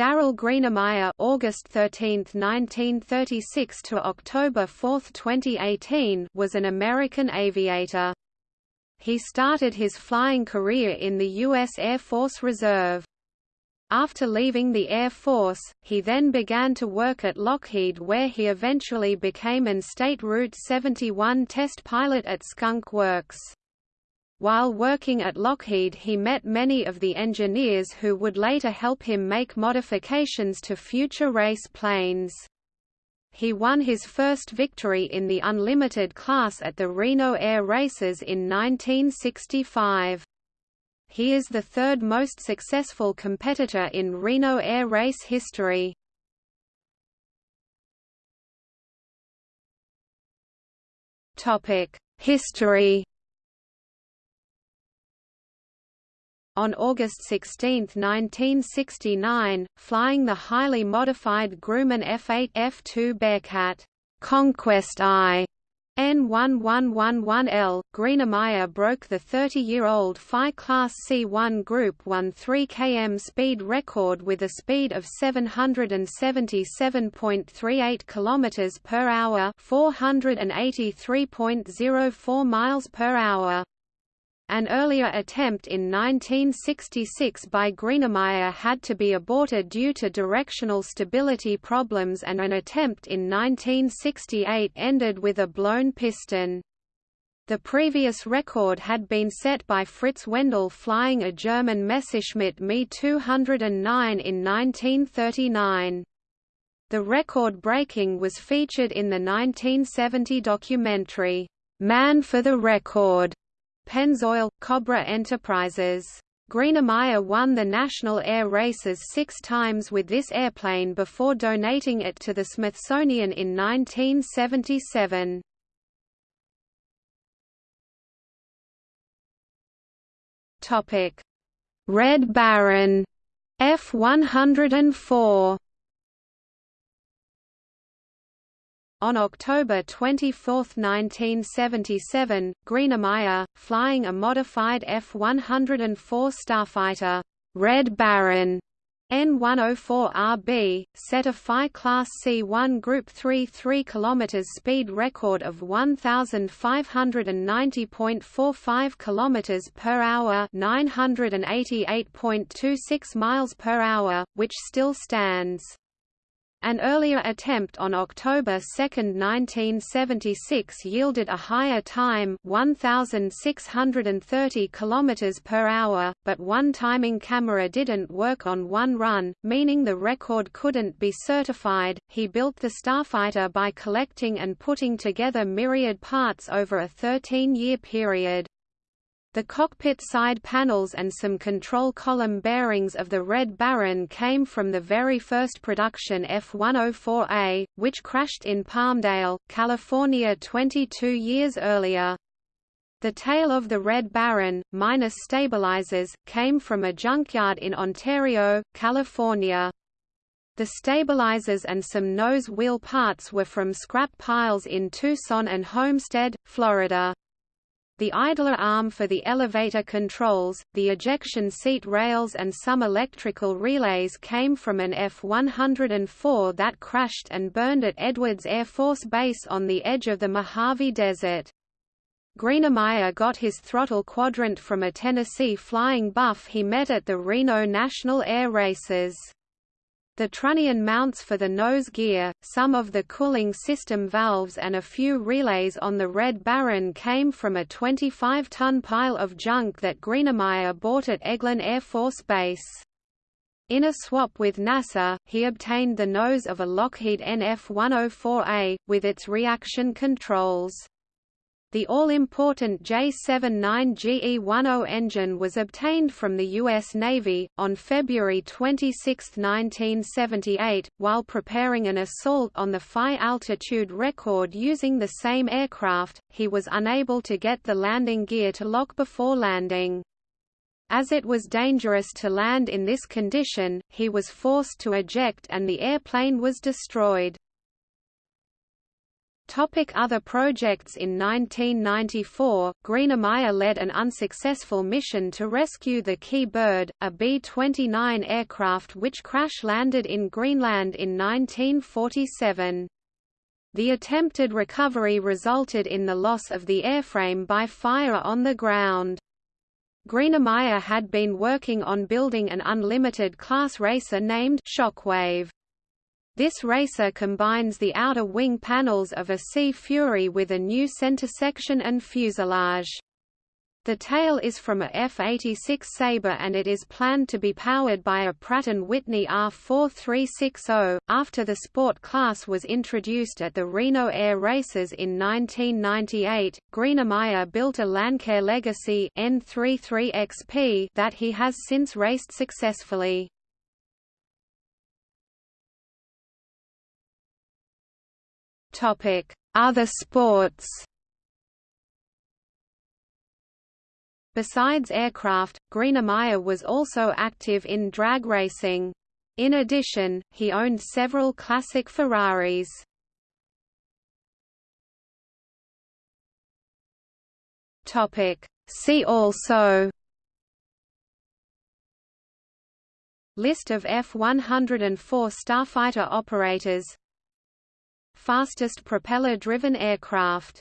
Darryl Greenamyer August 13, 1936 to October 4, 2018 was an American aviator. He started his flying career in the U.S. Air Force Reserve. After leaving the Air Force, he then began to work at Lockheed where he eventually became an State Route 71 test pilot at Skunk Works. While working at Lockheed he met many of the engineers who would later help him make modifications to future race planes. He won his first victory in the unlimited class at the Reno Air Races in 1965. He is the third most successful competitor in Reno Air Race history. History On August 16, 1969, flying the highly modified Grumman F-8 F-2 Bearcat Conquest I N1111L, Greenamyer broke the 30-year-old Phi Class C1 Group 1 3 km speed record with a speed of 777.38 km per hour, 483.04 miles per hour. An earlier attempt in 1966 by Greenamyer had to be aborted due to directional stability problems and an attempt in 1968 ended with a blown piston. The previous record had been set by Fritz Wendel flying a German Messerschmitt Me 209 in 1939. The record breaking was featured in the 1970 documentary, Man for the Record, Pennzoil, Cobra Enterprises. Greenamyer won the national air races six times with this airplane before donating it to the Smithsonian in 1977. Red Baron F-104 On October 24, 1977, Greenamyer, flying a modified F-104 starfighter, Red Baron, N104RB, set a Phi Class C1 Group 3 3 km speed record of 1590.45 km per hour, 988.26 miles per hour, which still stands. An earlier attempt on October 2, 1976 yielded a higher time 1630 km per hour, but one timing camera didn't work on one run, meaning the record couldn't be certified. He built the Starfighter by collecting and putting together myriad parts over a 13-year period. The cockpit side panels and some control column bearings of the Red Baron came from the very first production F-104A, which crashed in Palmdale, California 22 years earlier. The tail of the Red Baron, minus stabilizers, came from a junkyard in Ontario, California. The stabilizers and some nose wheel parts were from scrap piles in Tucson and Homestead, Florida. The idler arm for the elevator controls, the ejection seat rails and some electrical relays came from an F-104 that crashed and burned at Edwards Air Force Base on the edge of the Mojave Desert. Greenamyer got his throttle quadrant from a Tennessee flying buff he met at the Reno National Air Races. The trunnion mounts for the nose gear, some of the cooling system valves and a few relays on the Red Baron came from a 25-ton pile of junk that Greenamyer bought at Eglin Air Force Base. In a swap with NASA, he obtained the nose of a Lockheed NF-104A, with its reaction controls. The all-important J79GE10 engine was obtained from the U.S. Navy. On February 26, 1978, while preparing an assault on the Phi altitude record using the same aircraft, he was unable to get the landing gear to lock before landing. As it was dangerous to land in this condition, he was forced to eject and the airplane was destroyed. Topic other projects In 1994, Greenamyer led an unsuccessful mission to rescue the Kee Bird, a B-29 aircraft which crash-landed in Greenland in 1947. The attempted recovery resulted in the loss of the airframe by fire on the ground. Greenamyer had been working on building an unlimited class racer named Shockwave. This racer combines the outer wing panels of a Sea Fury with a new center section and fuselage. The tail is from a F-86 Sabre and it is planned to be powered by a Pratt & Whitney R4360. After the sport class was introduced at the Reno Air Races in 1998, Greenamyer built a Lancair Legacy N33XP that he has since raced successfully. Other sports Besides aircraft, Greenamyer was also active in drag racing. In addition, he owned several classic Ferraris. Topic: See also List of F-104 starfighter operators Fastest propeller-driven aircraft